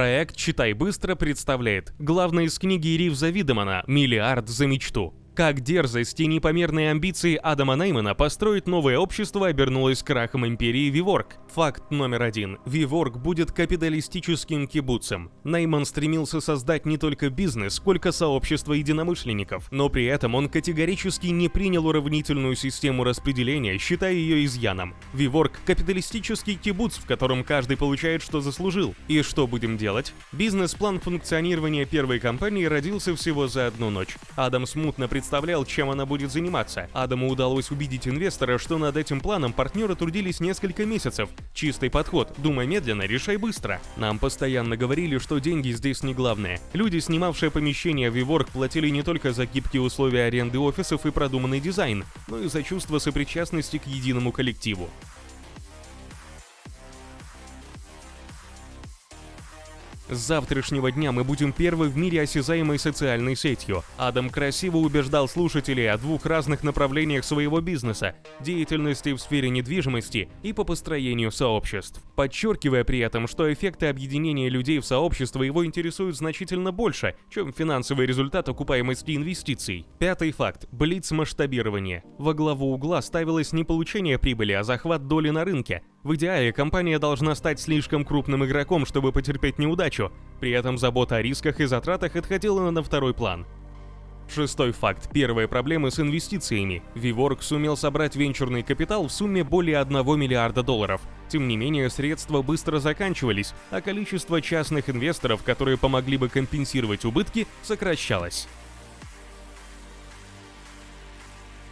Проект «Читай быстро» представляет главное из книги Ривза Видемана «Миллиард за мечту». Как дерзость и непомерные амбиции Адама Неймана построить новое общество обернулось крахом империи Виворк. Факт номер один. Виворк будет капиталистическим кибуцем. Нейман стремился создать не только бизнес, сколько сообщество единомышленников, но при этом он категорически не принял уравнительную систему распределения, считая ее изъяном. Виворк – капиталистический кибуц, в котором каждый получает, что заслужил. И что будем делать? Бизнес-план функционирования первой компании родился всего за одну ночь. Адам смутно представлял представлял, чем она будет заниматься. Адаму удалось убедить инвестора, что над этим планом партнеры трудились несколько месяцев. Чистый подход, думай медленно, решай быстро. Нам постоянно говорили, что деньги здесь не главное. Люди, снимавшие помещение в WeWork, платили не только за гибкие условия аренды офисов и продуманный дизайн, но и за чувство сопричастности к единому коллективу. С завтрашнего дня мы будем первой в мире осязаемой социальной сетью. Адам красиво убеждал слушателей о двух разных направлениях своего бизнеса – деятельности в сфере недвижимости и по построению сообществ, подчеркивая при этом, что эффекты объединения людей в сообщество его интересуют значительно больше, чем финансовый результат окупаемости инвестиций. Пятый факт – блиц-масштабирование. Во главу угла ставилось не получение прибыли, а захват доли на рынке – в идеале компания должна стать слишком крупным игроком, чтобы потерпеть неудачу, при этом забота о рисках и затратах отходила на второй план. Шестой факт. Первые проблемы с инвестициями. Vivork сумел собрать венчурный капитал в сумме более 1 миллиарда долларов. Тем не менее, средства быстро заканчивались, а количество частных инвесторов, которые помогли бы компенсировать убытки, сокращалось.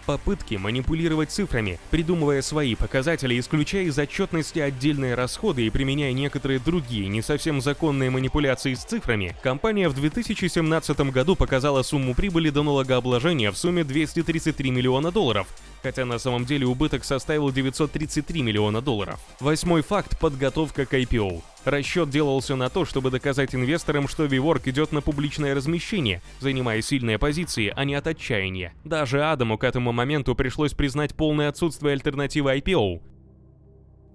Попытки манипулировать цифрами, придумывая свои показатели, исключая из отчетности отдельные расходы и применяя некоторые другие не совсем законные манипуляции с цифрами, компания в 2017 году показала сумму прибыли до налогообложения в сумме 233 миллиона долларов, хотя на самом деле убыток составил 933 миллиона долларов. Восьмой факт – подготовка к IPO. Расчет делался на то, чтобы доказать инвесторам, что WeWork идет на публичное размещение, занимая сильные позиции, а не от отчаяния. Даже Адаму к этому моменту пришлось признать полное отсутствие альтернативы IPO,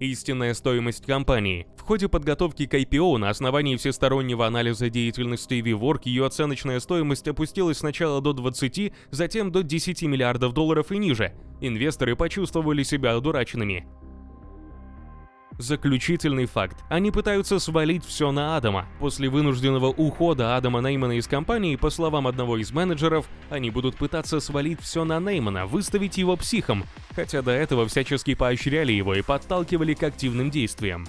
Истинная стоимость компании. В ходе подготовки к IPO на основании всестороннего анализа деятельности WeWork ее оценочная стоимость опустилась сначала до 20, затем до 10 миллиардов долларов и ниже. Инвесторы почувствовали себя одураченными. Заключительный факт. Они пытаются свалить все на Адама. После вынужденного ухода Адама Неймана из компании, по словам одного из менеджеров, они будут пытаться свалить все на Неймана, выставить его психом, хотя до этого всячески поощряли его и подталкивали к активным действиям.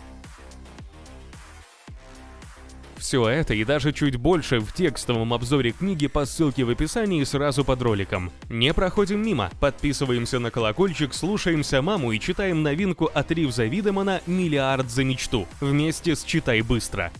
Все это и даже чуть больше в текстовом обзоре книги по ссылке в описании сразу под роликом. Не проходим мимо, подписываемся на колокольчик, слушаемся маму и читаем новинку от Ривза Видемана «Миллиард за мечту» вместе с «Читай быстро».